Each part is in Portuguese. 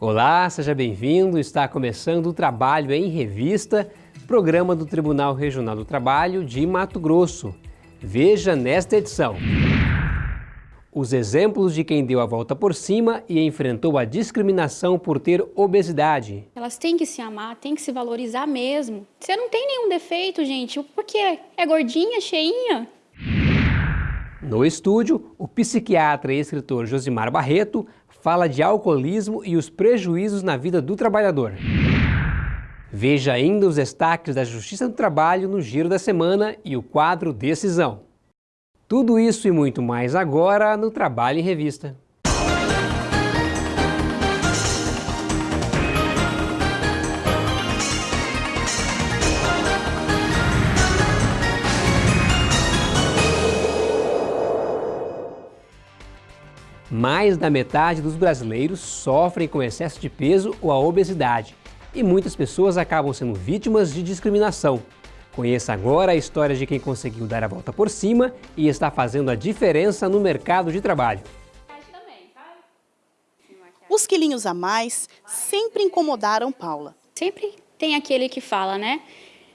Olá, seja bem-vindo. Está começando o Trabalho em Revista, programa do Tribunal Regional do Trabalho de Mato Grosso. Veja nesta edição. Os exemplos de quem deu a volta por cima e enfrentou a discriminação por ter obesidade. Elas têm que se amar, têm que se valorizar mesmo. Você não tem nenhum defeito, gente. Por quê? É gordinha, cheinha? No estúdio, o psiquiatra e escritor Josimar Barreto fala de alcoolismo e os prejuízos na vida do trabalhador. Veja ainda os destaques da Justiça do Trabalho no Giro da Semana e o quadro Decisão. Tudo isso e muito mais agora no Trabalho em Revista. Mais da metade dos brasileiros sofrem com excesso de peso ou a obesidade e muitas pessoas acabam sendo vítimas de discriminação. Conheça agora a história de quem conseguiu dar a volta por cima e está fazendo a diferença no mercado de trabalho. Os quilinhos a mais sempre incomodaram Paula. Sempre tem aquele que fala, né?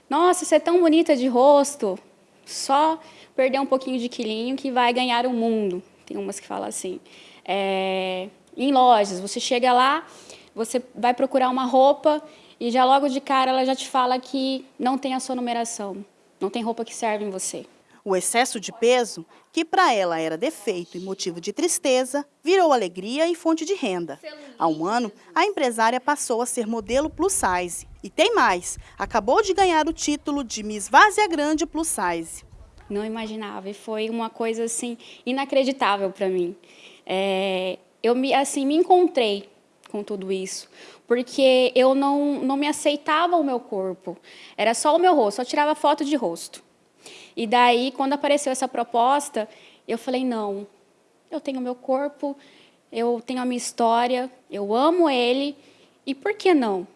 Nossa, você é tão bonita de rosto, só perder um pouquinho de quilinho que vai ganhar o mundo. Tem umas que falam assim. É, em lojas, você chega lá, você vai procurar uma roupa e já logo de cara ela já te fala que não tem a sua numeração, não tem roupa que serve em você. O excesso de peso, que para ela era defeito e motivo de tristeza, virou alegria e fonte de renda. Há um ano, a empresária passou a ser modelo plus size. E tem mais, acabou de ganhar o título de Miss Várzea Grande Plus Size não imaginava e foi uma coisa assim inacreditável para mim. É, eu me assim me encontrei com tudo isso, porque eu não não me aceitava o meu corpo. Era só o meu rosto, só tirava foto de rosto. E daí quando apareceu essa proposta, eu falei não, eu tenho meu corpo, eu tenho a minha história, eu amo ele e por que não?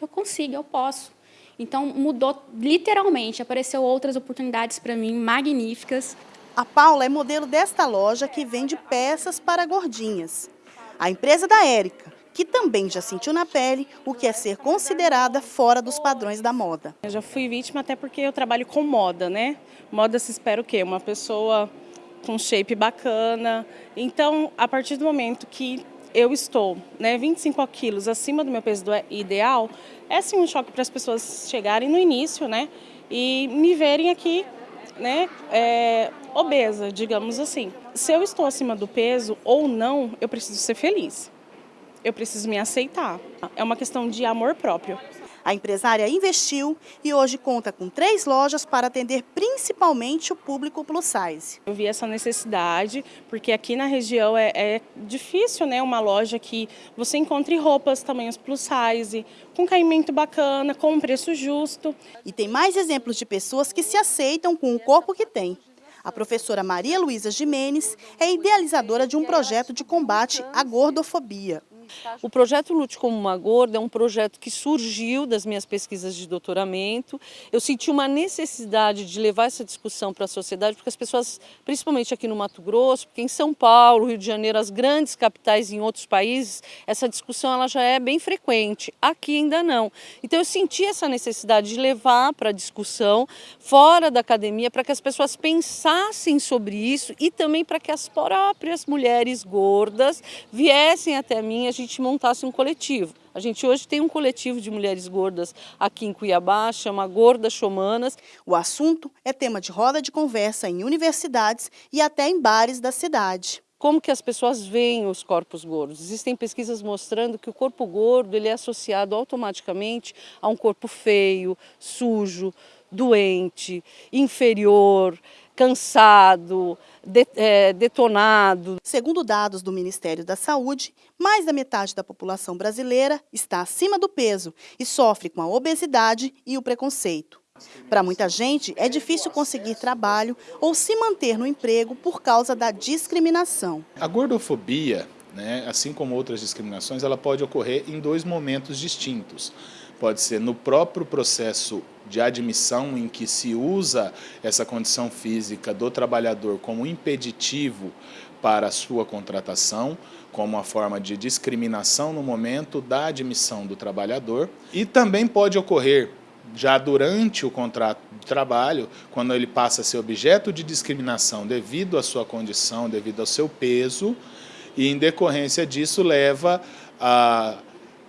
Eu consigo, eu posso. Então mudou literalmente, apareceu outras oportunidades para mim magníficas. A Paula é modelo desta loja que vende peças para gordinhas. A empresa da Érica, que também já sentiu na pele o que é ser considerada fora dos padrões da moda. Eu já fui vítima até porque eu trabalho com moda, né? Moda se espera o quê? Uma pessoa com shape bacana. Então, a partir do momento que eu estou né, 25 quilos acima do meu peso ideal, é sim um choque para as pessoas chegarem no início né, e me verem aqui né, é, obesa, digamos assim. Se eu estou acima do peso ou não, eu preciso ser feliz. Eu preciso me aceitar. É uma questão de amor próprio. A empresária investiu e hoje conta com três lojas para atender principalmente o público plus size. Eu vi essa necessidade, porque aqui na região é, é difícil né, uma loja que você encontre roupas tamanhos plus size, com caimento bacana, com um preço justo. E tem mais exemplos de pessoas que se aceitam com o corpo que têm. A professora Maria Luísa Jimenez é idealizadora de um projeto de combate à gordofobia. O projeto Lute como uma Gorda é um projeto que surgiu das minhas pesquisas de doutoramento. Eu senti uma necessidade de levar essa discussão para a sociedade, porque as pessoas, principalmente aqui no Mato Grosso, porque em São Paulo, Rio de Janeiro, as grandes capitais em outros países, essa discussão ela já é bem frequente. Aqui ainda não. Então eu senti essa necessidade de levar para a discussão fora da academia, para que as pessoas pensassem sobre isso e também para que as próprias mulheres gordas viessem até mim, gente montasse um coletivo. A gente hoje tem um coletivo de mulheres gordas aqui em Cuiabá, chama Gordas Chomanas. O assunto é tema de roda de conversa em universidades e até em bares da cidade. Como que as pessoas veem os corpos gordos? Existem pesquisas mostrando que o corpo gordo ele é associado automaticamente a um corpo feio, sujo, doente, inferior, cansado, de, é, detonado. Segundo dados do Ministério da Saúde, mais da metade da população brasileira está acima do peso e sofre com a obesidade e o preconceito. Para muita gente, é difícil conseguir trabalho ou se manter no emprego por causa da discriminação. A gordofobia, né, assim como outras discriminações, ela pode ocorrer em dois momentos distintos. Pode ser no próprio processo de admissão em que se usa essa condição física do trabalhador como impeditivo para a sua contratação, como uma forma de discriminação no momento da admissão do trabalhador. E também pode ocorrer já durante o contrato de trabalho, quando ele passa a ser objeto de discriminação devido à sua condição, devido ao seu peso, e em decorrência disso leva a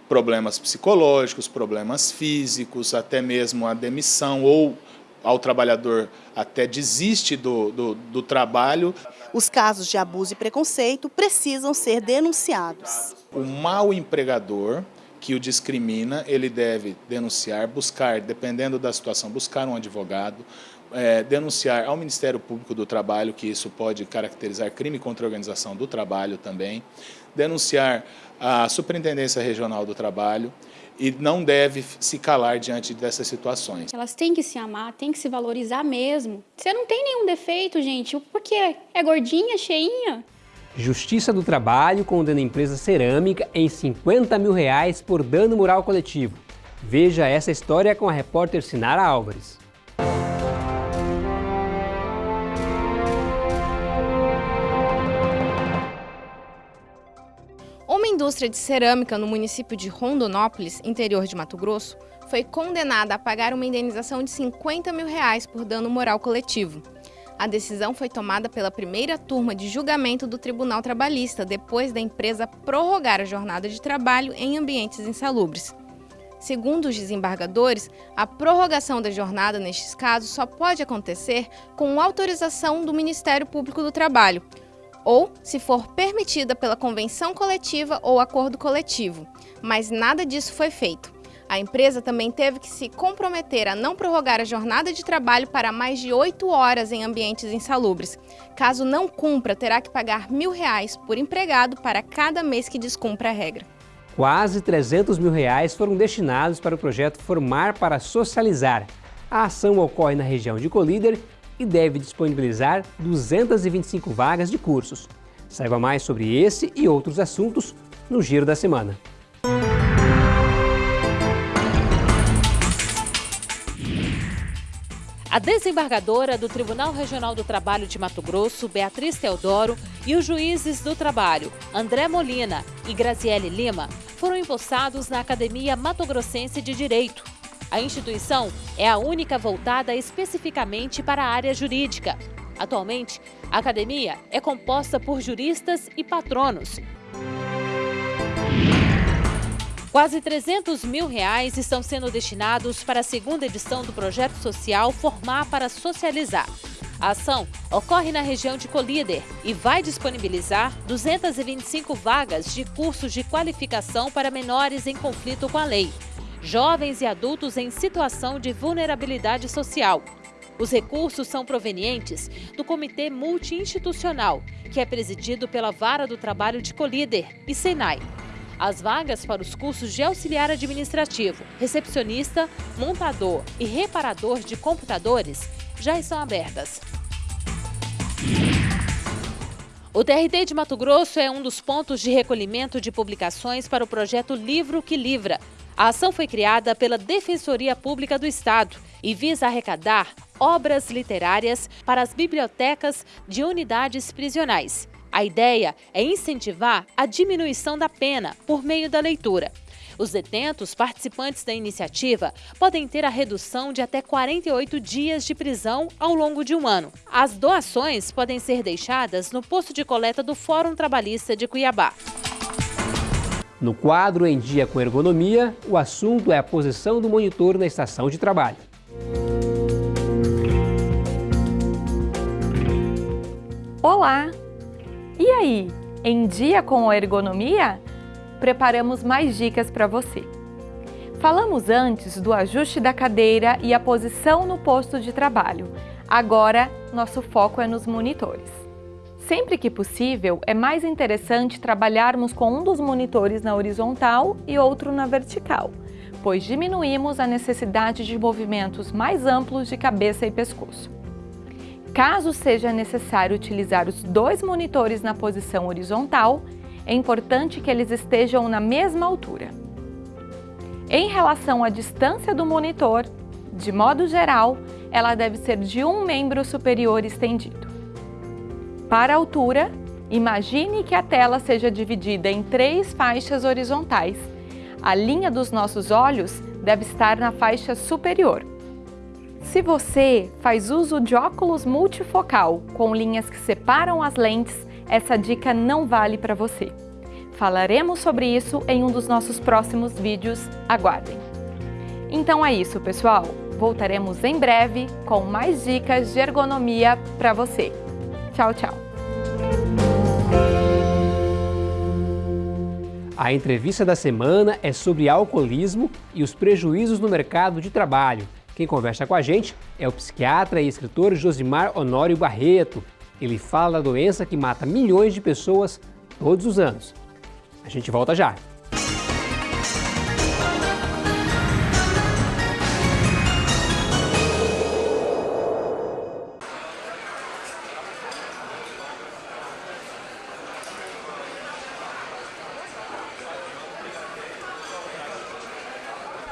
problemas psicológicos, problemas físicos, até mesmo a demissão ou ao trabalhador até desiste do, do, do trabalho. Os casos de abuso e preconceito precisam ser denunciados. O mau empregador que o discrimina, ele deve denunciar, buscar, dependendo da situação, buscar um advogado, é, denunciar ao Ministério Público do Trabalho, que isso pode caracterizar crime contra a organização do trabalho também, denunciar à Superintendência Regional do Trabalho e não deve se calar diante dessas situações. Elas têm que se amar, têm que se valorizar mesmo. Você não tem nenhum defeito, gente. Por quê? É gordinha, cheinha? Justiça do Trabalho condena a empresa cerâmica em 50 mil reais por dano moral coletivo. Veja essa história com a repórter Sinara Álvares. Indústria de cerâmica no município de Rondonópolis, interior de Mato Grosso, foi condenada a pagar uma indenização de 50 mil reais por dano moral coletivo. A decisão foi tomada pela primeira turma de julgamento do Tribunal Trabalhista, depois da empresa prorrogar a jornada de trabalho em ambientes insalubres. Segundo os desembargadores, a prorrogação da jornada nestes casos só pode acontecer com autorização do Ministério Público do Trabalho, ou se for permitida pela convenção coletiva ou acordo coletivo, mas nada disso foi feito. A empresa também teve que se comprometer a não prorrogar a jornada de trabalho para mais de oito horas em ambientes insalubres. Caso não cumpra, terá que pagar mil reais por empregado para cada mês que descumpra a regra. Quase 300 mil reais foram destinados para o projeto Formar para Socializar. A ação ocorre na região de Colíder e deve disponibilizar 225 vagas de cursos. Saiba mais sobre esse e outros assuntos no Giro da Semana. A desembargadora do Tribunal Regional do Trabalho de Mato Grosso, Beatriz Teodoro, e os juízes do trabalho, André Molina e Graziele Lima, foram empossados na Academia Mato Grossense de Direito, a instituição é a única voltada especificamente para a área jurídica. Atualmente, a academia é composta por juristas e patronos. Quase 300 mil reais estão sendo destinados para a segunda edição do projeto social Formar para Socializar. A ação ocorre na região de Colíder e vai disponibilizar 225 vagas de cursos de qualificação para menores em conflito com a lei jovens e adultos em situação de vulnerabilidade social. Os recursos são provenientes do Comitê Multiinstitucional, que é presidido pela Vara do Trabalho de Colíder e Senai. As vagas para os cursos de auxiliar administrativo, recepcionista, montador e reparador de computadores já estão abertas. O TRT de Mato Grosso é um dos pontos de recolhimento de publicações para o projeto Livro que Livra, a ação foi criada pela Defensoria Pública do Estado e visa arrecadar obras literárias para as bibliotecas de unidades prisionais. A ideia é incentivar a diminuição da pena por meio da leitura. Os detentos participantes da iniciativa podem ter a redução de até 48 dias de prisão ao longo de um ano. As doações podem ser deixadas no posto de coleta do Fórum Trabalhista de Cuiabá. No quadro Em Dia com Ergonomia, o assunto é a posição do monitor na estação de trabalho. Olá! E aí, em dia com a ergonomia? Preparamos mais dicas para você. Falamos antes do ajuste da cadeira e a posição no posto de trabalho. Agora, nosso foco é nos monitores. Sempre que possível, é mais interessante trabalharmos com um dos monitores na horizontal e outro na vertical, pois diminuímos a necessidade de movimentos mais amplos de cabeça e pescoço. Caso seja necessário utilizar os dois monitores na posição horizontal, é importante que eles estejam na mesma altura. Em relação à distância do monitor, de modo geral, ela deve ser de um membro superior estendido. Para a altura, imagine que a tela seja dividida em três faixas horizontais. A linha dos nossos olhos deve estar na faixa superior. Se você faz uso de óculos multifocal com linhas que separam as lentes, essa dica não vale para você. Falaremos sobre isso em um dos nossos próximos vídeos, aguardem! Então é isso, pessoal! Voltaremos em breve com mais dicas de ergonomia para você. Tchau, tchau! A entrevista da semana é sobre alcoolismo e os prejuízos no mercado de trabalho. Quem conversa com a gente é o psiquiatra e escritor Josimar Honório Barreto. Ele fala da doença que mata milhões de pessoas todos os anos. A gente volta já.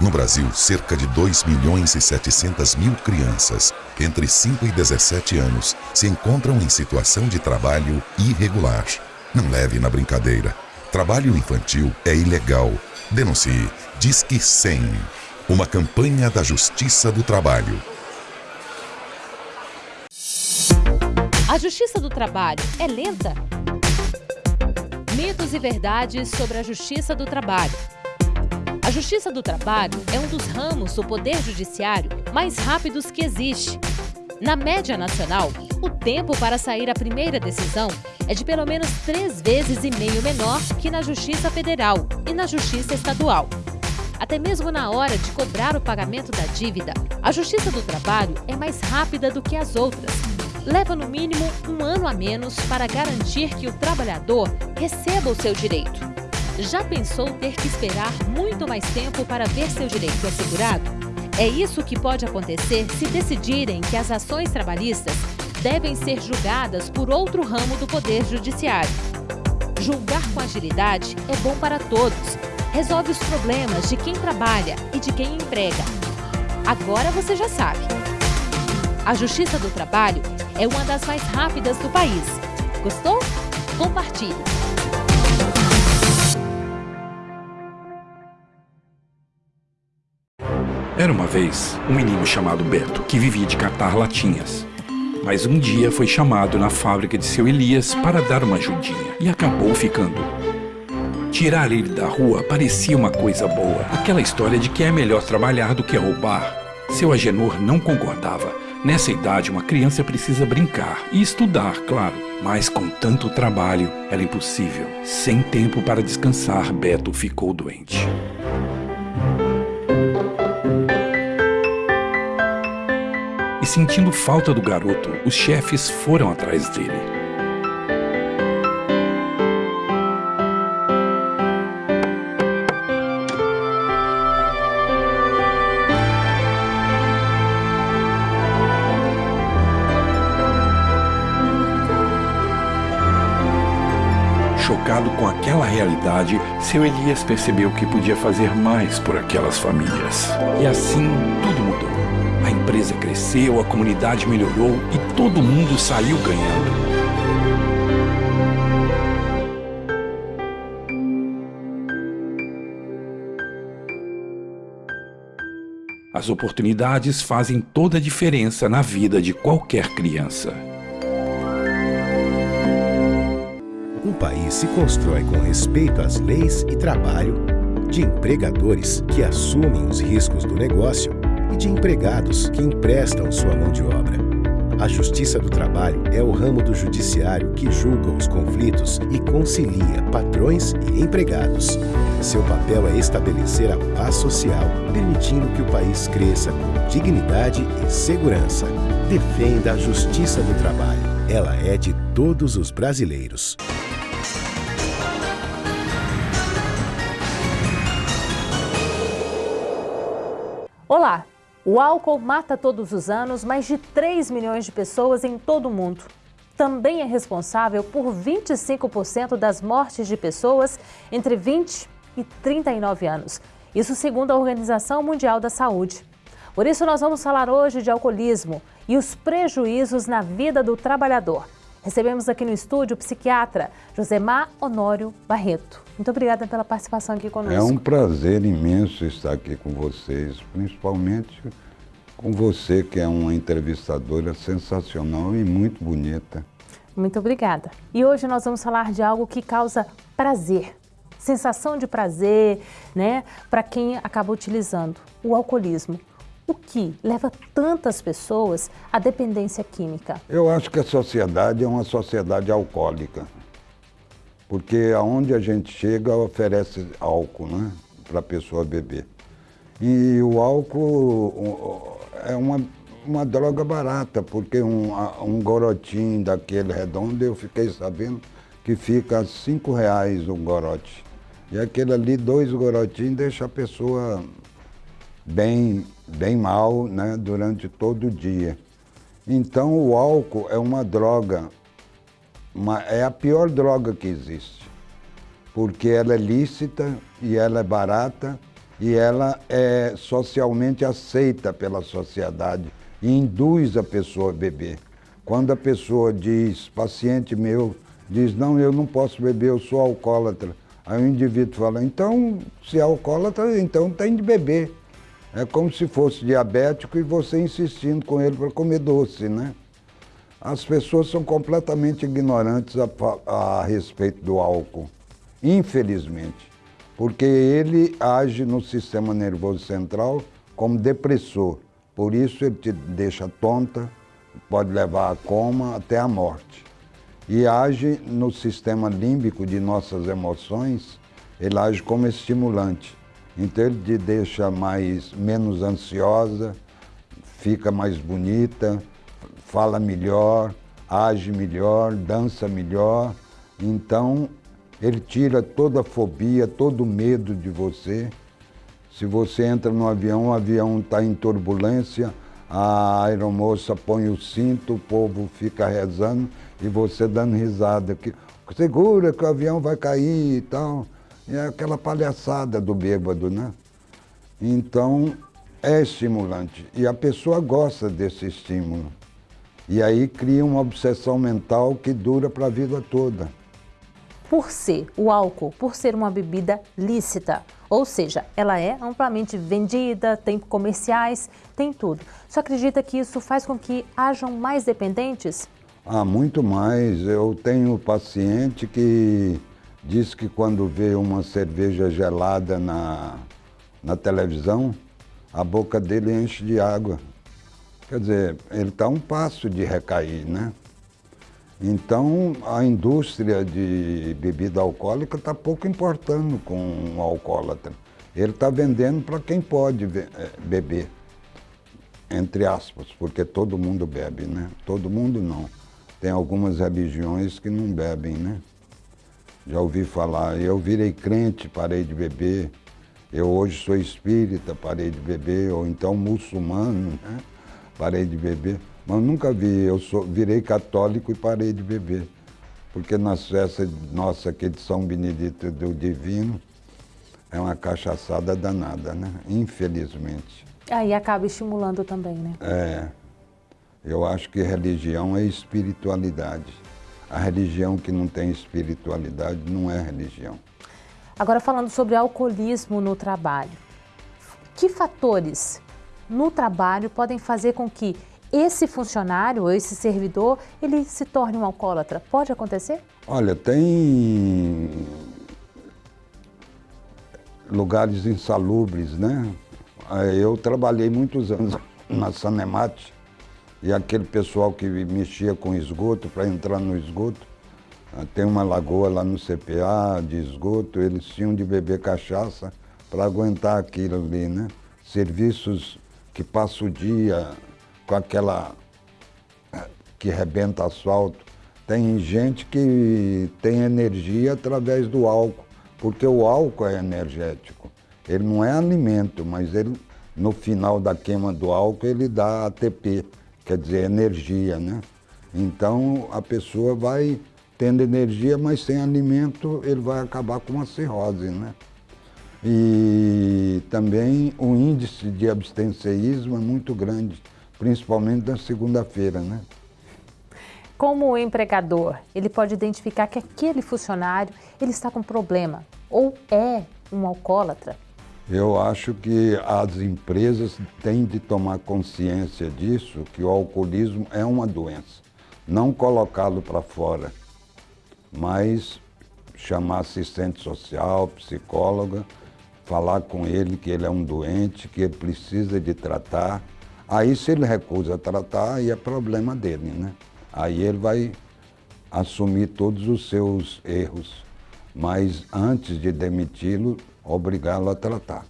No Brasil, cerca de 2 milhões e 700 mil crianças entre 5 e 17 anos se encontram em situação de trabalho irregular. Não leve na brincadeira. Trabalho infantil é ilegal. Denuncie. Disque 100. Uma campanha da Justiça do Trabalho. A Justiça do Trabalho é lenta? Mitos e verdades sobre a Justiça do Trabalho. Justiça do Trabalho é um dos ramos do Poder Judiciário mais rápidos que existe. Na média nacional, o tempo para sair a primeira decisão é de pelo menos três vezes e meio menor que na Justiça Federal e na Justiça Estadual. Até mesmo na hora de cobrar o pagamento da dívida, a Justiça do Trabalho é mais rápida do que as outras. Leva no mínimo um ano a menos para garantir que o trabalhador receba o seu direito. Já pensou ter que esperar muito mais tempo para ver seu direito assegurado? É isso que pode acontecer se decidirem que as ações trabalhistas devem ser julgadas por outro ramo do Poder Judiciário. Julgar com agilidade é bom para todos. Resolve os problemas de quem trabalha e de quem emprega. Agora você já sabe. A Justiça do Trabalho é uma das mais rápidas do país. Gostou? Compartilhe! Era uma vez um menino chamado Beto que vivia de catar latinhas. Mas um dia foi chamado na fábrica de seu Elias para dar uma ajudinha e acabou ficando. Tirar ele da rua parecia uma coisa boa. Aquela história de que é melhor trabalhar do que roubar. Seu Agenor não concordava. Nessa idade, uma criança precisa brincar e estudar, claro. Mas com tanto trabalho, era impossível. Sem tempo para descansar, Beto ficou doente. E sentindo falta do garoto, os chefes foram atrás dele. Chocado com aquela realidade, seu Elias percebeu que podia fazer mais por aquelas famílias. E assim tudo mudou. A empresa cresceu, a comunidade melhorou e todo mundo saiu ganhando. As oportunidades fazem toda a diferença na vida de qualquer criança. Um país se constrói com respeito às leis e trabalho, de empregadores que assumem os riscos do negócio e de empregados que emprestam sua mão de obra. A Justiça do Trabalho é o ramo do judiciário que julga os conflitos e concilia patrões e empregados. Seu papel é estabelecer a paz social, permitindo que o país cresça com dignidade e segurança. Defenda a Justiça do Trabalho. Ela é de todos os brasileiros. Olá! O álcool mata todos os anos mais de 3 milhões de pessoas em todo o mundo. Também é responsável por 25% das mortes de pessoas entre 20 e 39 anos Isso segundo a Organização Mundial da Saúde. Por isso, nós vamos falar hoje de alcoolismo e os prejuízos na vida do trabalhador. Recebemos aqui no estúdio o psiquiatra Josemar Honório Barreto. Muito obrigada pela participação aqui conosco. É um prazer imenso estar aqui com vocês, principalmente com você, que é uma entrevistadora sensacional e muito bonita. Muito obrigada. E hoje nós vamos falar de algo que causa prazer, sensação de prazer, né, para quem acaba utilizando o alcoolismo. O que leva tantas pessoas à dependência química? Eu acho que a sociedade é uma sociedade alcoólica. Porque aonde a gente chega oferece álcool, né, para a pessoa beber. E o álcool é uma, uma droga barata, porque um, um gorotinho daquele redondo, eu fiquei sabendo que fica a cinco reais um gorote. E aquele ali, dois gorotinhos, deixa a pessoa bem, bem mal né, durante todo o dia. Então o álcool é uma droga, uma, é a pior droga que existe, porque ela é lícita e ela é barata e ela é socialmente aceita pela sociedade e induz a pessoa a beber. Quando a pessoa diz, paciente meu, diz, não, eu não posso beber, eu sou alcoólatra. Aí o indivíduo fala, então, se é alcoólatra, então tem de beber. É como se fosse diabético e você insistindo com ele para comer doce, né? As pessoas são completamente ignorantes a, a respeito do álcool, infelizmente, porque ele age no sistema nervoso central como depressor. Por isso ele te deixa tonta, pode levar a coma até a morte. E age no sistema límbico de nossas emoções, ele age como estimulante. Então ele te deixa mais, menos ansiosa, fica mais bonita, fala melhor, age melhor, dança melhor. Então ele tira toda a fobia, todo o medo de você. Se você entra no avião, o avião está em turbulência, a aeromoça põe o cinto, o povo fica rezando e você dando risada. Que, segura que o avião vai cair e tal. É aquela palhaçada do bêbado, né? Então, é estimulante. E a pessoa gosta desse estímulo. E aí cria uma obsessão mental que dura para a vida toda. Por ser o álcool, por ser uma bebida lícita, ou seja, ela é amplamente vendida, tem comerciais, tem tudo. Você acredita que isso faz com que hajam mais dependentes? Ah, muito mais. Eu tenho paciente que diz que quando vê uma cerveja gelada na, na televisão, a boca dele enche de água. Quer dizer, ele está um passo de recair, né? Então, a indústria de bebida alcoólica está pouco importando com o alcoólatra. Ele está vendendo para quem pode eh, beber, entre aspas, porque todo mundo bebe, né? Todo mundo não. Tem algumas religiões que não bebem, né? Já ouvi falar, eu virei crente, parei de beber. Eu hoje sou espírita, parei de beber, ou então muçulmano, né? parei de beber. Mas nunca vi, eu sou, virei católico e parei de beber. Porque nas festas nossa aqui de São Benedito do Divino, é uma cachaçada danada, né? Infelizmente. Aí acaba estimulando também, né? É. Eu acho que religião é espiritualidade. A religião que não tem espiritualidade não é religião. Agora falando sobre alcoolismo no trabalho. Que fatores no trabalho podem fazer com que esse funcionário ou esse servidor ele se torne um alcoólatra? Pode acontecer? Olha, tem lugares insalubres, né? Eu trabalhei muitos anos na Sanemate e aquele pessoal que mexia com esgoto, para entrar no esgoto, ah, tem uma lagoa lá no CPA de esgoto, eles tinham de beber cachaça para aguentar aquilo ali, né? Serviços que passam o dia com aquela que rebenta asfalto. Tem gente que tem energia através do álcool, porque o álcool é energético. Ele não é alimento, mas ele, no final da queima do álcool, ele dá ATP quer dizer, energia, né? Então a pessoa vai tendo energia, mas sem alimento ele vai acabar com uma cirrose, né? E também o índice de abstencionismo é muito grande, principalmente na segunda-feira, né? Como o empregador, ele pode identificar que aquele funcionário ele está com problema ou é um alcoólatra? Eu acho que as empresas têm de tomar consciência disso, que o alcoolismo é uma doença. Não colocá-lo para fora, mas chamar assistente social, psicóloga, falar com ele que ele é um doente, que ele precisa de tratar. Aí se ele recusa tratar, aí é problema dele, né? Aí ele vai assumir todos os seus erros, mas antes de demiti-lo, obrigá-lo a tratar.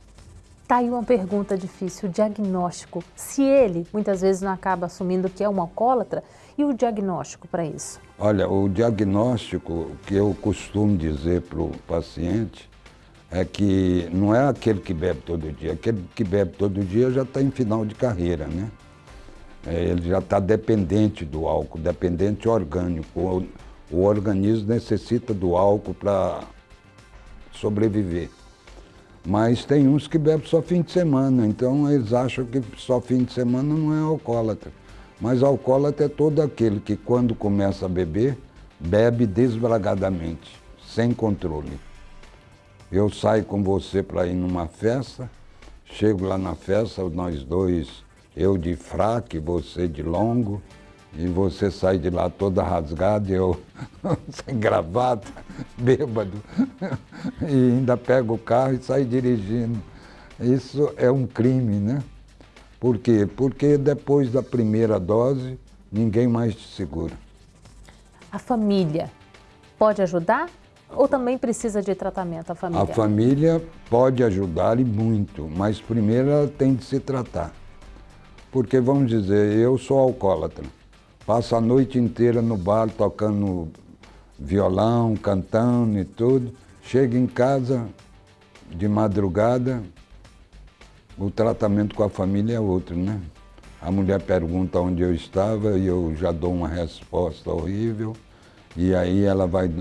Tá aí uma pergunta difícil, o diagnóstico. Se ele muitas vezes não acaba assumindo que é um alcoólatra, e o diagnóstico para isso? Olha, o diagnóstico que eu costumo dizer para o paciente é que não é aquele que bebe todo dia. Aquele que bebe todo dia já está em final de carreira, né? É, ele já está dependente do álcool, dependente orgânico. O, o organismo necessita do álcool para sobreviver. Mas tem uns que bebem só fim de semana, então eles acham que só fim de semana não é alcoólatra. Mas alcoólatra é todo aquele que quando começa a beber, bebe desbragadamente, sem controle. Eu saio com você para ir numa festa, chego lá na festa, nós dois, eu de fraque, você de longo, e você sai de lá toda rasgada, eu sem gravata, bêbado, e ainda pego o carro e sai dirigindo. Isso é um crime, né? Por quê? Porque depois da primeira dose, ninguém mais te segura. A família pode ajudar ou também precisa de tratamento a família? A família pode ajudar e muito, mas primeiro ela tem de se tratar. Porque, vamos dizer, eu sou alcoólatra. Passo a noite inteira no bar tocando violão, cantando e tudo. Chego em casa de madrugada, o tratamento com a família é outro, né? A mulher pergunta onde eu estava e eu já dou uma resposta horrível. E aí ela vai,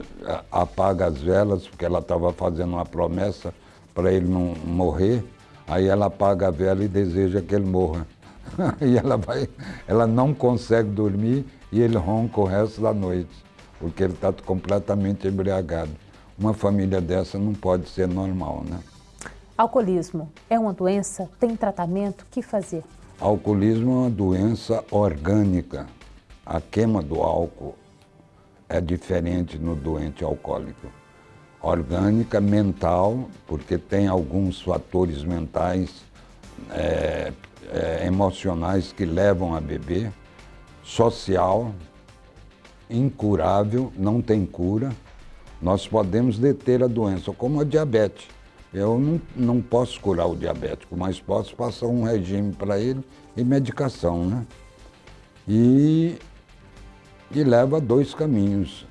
apaga as velas, porque ela estava fazendo uma promessa para ele não morrer. Aí ela apaga a vela e deseja que ele morra. e ela, vai, ela não consegue dormir e ele ronca o resto da noite, porque ele está completamente embriagado. Uma família dessa não pode ser normal, né? Alcoolismo é uma doença? Tem tratamento? O que fazer? Alcoolismo é uma doença orgânica. A queima do álcool é diferente no doente alcoólico. Orgânica, mental, porque tem alguns fatores mentais, é, é, emocionais que levam a beber. Social, incurável, não tem cura. Nós podemos deter a doença, como a diabetes. Eu não, não posso curar o diabético, mas posso passar um regime para ele e medicação, né? E, e leva a dois caminhos,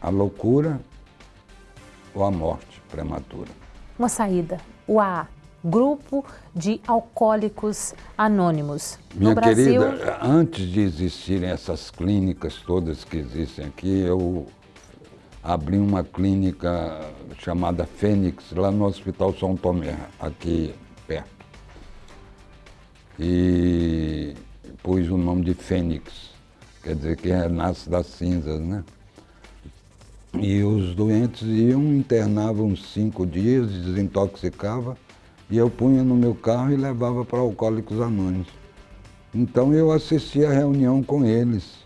a loucura ou a morte prematura. Uma saída, o AA, Grupo de Alcoólicos Anônimos. Minha Brasil... querida, antes de existirem essas clínicas todas que existem aqui, eu abri uma clínica chamada Fênix, lá no Hospital São Tomé, aqui perto. E pus o nome de Fênix, quer dizer que nasce das cinzas, né? E os doentes iam, internavam cinco dias, desintoxicava, e eu punha no meu carro e levava para Alcoólicos Anônimos. Então eu assistia a reunião com eles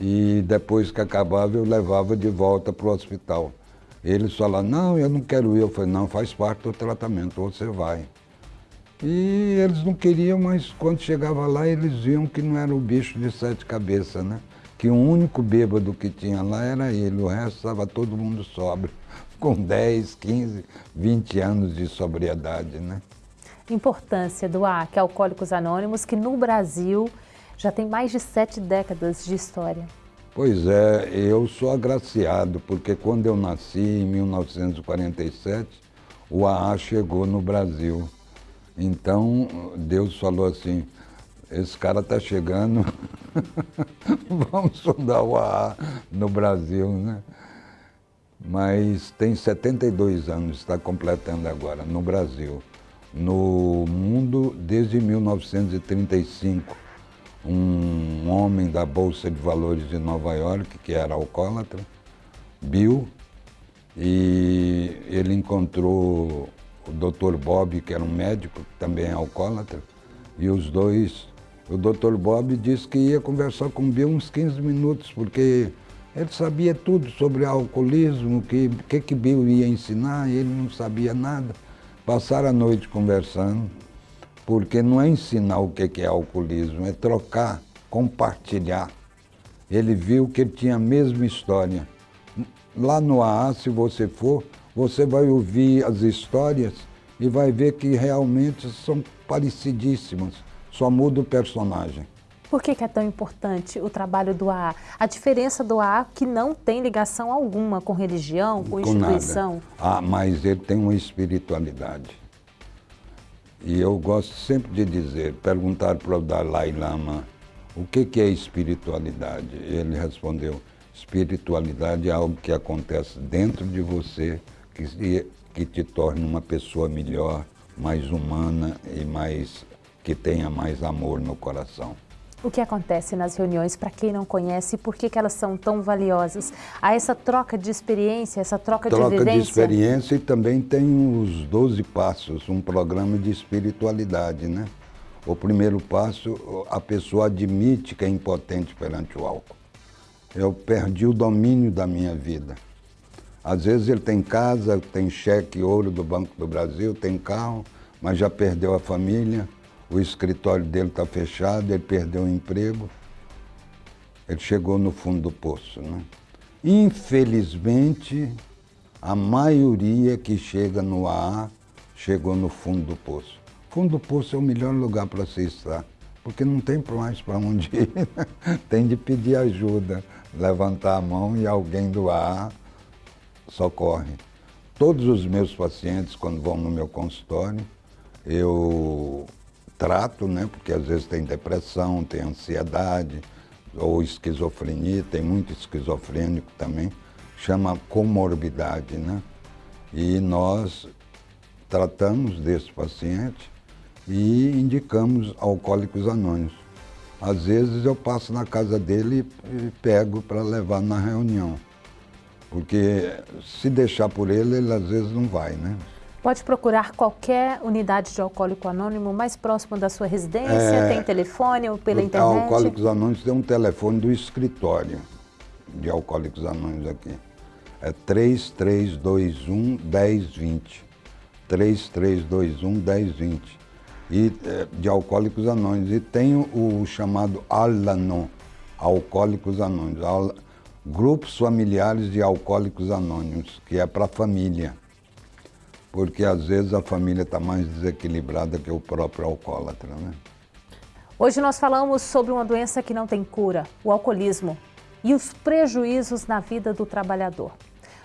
e depois que acabava eu levava de volta para o hospital. Eles falaram, não, eu não quero ir. Eu falei, não, faz parte do tratamento, você vai. E eles não queriam, mas quando chegava lá eles viam que não era o bicho de sete cabeças, né? Que o único bêbado que tinha lá era ele, o resto estava todo mundo sóbrio, com 10, 15, 20 anos de sobriedade, né? Importância do AC, Alcoólicos Anônimos, que no Brasil já tem mais de sete décadas de história. Pois é, eu sou agraciado, porque quando eu nasci, em 1947, o AA chegou no Brasil. Então, Deus falou assim, esse cara está chegando, vamos fundar o AA no Brasil, né? Mas tem 72 anos, está completando agora, no Brasil. No mundo, desde 1935, um homem da Bolsa de Valores de Nova York, que era alcoólatra, Bill, e ele encontrou o Dr. Bob, que era um médico, que também é alcoólatra, e os dois, o Dr. Bob disse que ia conversar com o Bill uns 15 minutos, porque ele sabia tudo sobre alcoolismo, o que, que, que Bill ia ensinar, ele não sabia nada. Passaram a noite conversando, porque não é ensinar o que é alcoolismo, é trocar, compartilhar. Ele viu que ele tinha a mesma história. Lá no AA, se você for, você vai ouvir as histórias e vai ver que realmente são parecidíssimas, só muda o personagem. Por que, que, é tão importante o trabalho do AA? A diferença do AA que não tem ligação alguma com religião, com, com instituição. Nada. Ah, mas ele tem uma espiritualidade. E eu gosto sempre de dizer, perguntar para o Dalai Lama, o que, que é espiritualidade? Ele respondeu, espiritualidade é algo que acontece dentro de você, que, que te torna uma pessoa melhor, mais humana e mais que tenha mais amor no coração. O que acontece nas reuniões, para quem não conhece, por que, que elas são tão valiosas? Há essa troca de experiência, essa troca, troca de vivência? Troca de experiência e também tem os 12 passos, um programa de espiritualidade, né? O primeiro passo, a pessoa admite que é impotente perante o álcool. Eu perdi o domínio da minha vida. Às vezes ele tem casa, tem cheque ouro do Banco do Brasil, tem carro, mas já perdeu a família, o escritório dele está fechado, ele perdeu o emprego, ele chegou no fundo do poço. Né? Infelizmente, a maioria que chega no AA chegou no fundo do poço. Fundo do poço é o melhor lugar para se estar, porque não tem mais para onde ir, tem de pedir ajuda, levantar a mão e alguém do AA socorre. Todos os meus pacientes, quando vão no meu consultório, eu trato, né? Porque às vezes tem depressão, tem ansiedade ou esquizofrenia, tem muito esquizofrênico também, chama comorbidade, né? E nós tratamos desse paciente e indicamos alcoólicos anônimos. Às vezes eu passo na casa dele e pego para levar na reunião. Porque se deixar por ele, ele às vezes não vai, né? Pode procurar qualquer unidade de Alcoólico Anônimo mais próximo da sua residência? É, tem telefone ou pela internet? Alcoólicos Anônimos tem um telefone do escritório de Alcoólicos Anônimos aqui. É 3321 1020. 3321 1020. E, é, de Alcoólicos Anônimos. E tem o, o chamado Alanon, Alcoólicos Anônimos. Al, grupos familiares de Alcoólicos Anônimos, que é para a família porque às vezes a família está mais desequilibrada que o próprio alcoólatra. Né? Hoje nós falamos sobre uma doença que não tem cura, o alcoolismo, e os prejuízos na vida do trabalhador.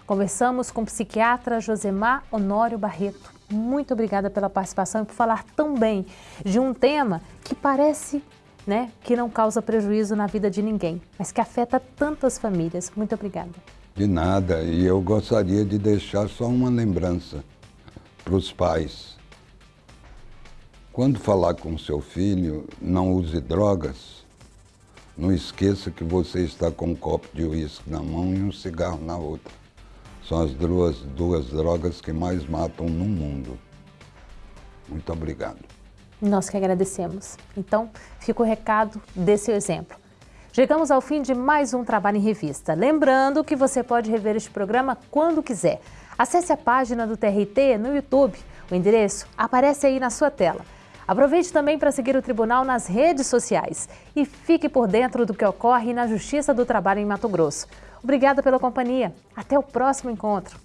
Conversamos com o psiquiatra Josemar Honório Barreto. Muito obrigada pela participação e por falar tão bem de um tema que parece né, que não causa prejuízo na vida de ninguém, mas que afeta tantas famílias. Muito obrigada. De nada, e eu gostaria de deixar só uma lembrança para os pais. Quando falar com seu filho, não use drogas. Não esqueça que você está com um copo de uísque na mão e um cigarro na outra. São as duas, duas drogas que mais matam no mundo. Muito obrigado. Nós que agradecemos. Então, fica o recado desse exemplo. Chegamos ao fim de mais um Trabalho em Revista. Lembrando que você pode rever este programa quando quiser. Acesse a página do TRT no YouTube. O endereço aparece aí na sua tela. Aproveite também para seguir o Tribunal nas redes sociais e fique por dentro do que ocorre na Justiça do Trabalho em Mato Grosso. Obrigada pela companhia. Até o próximo encontro.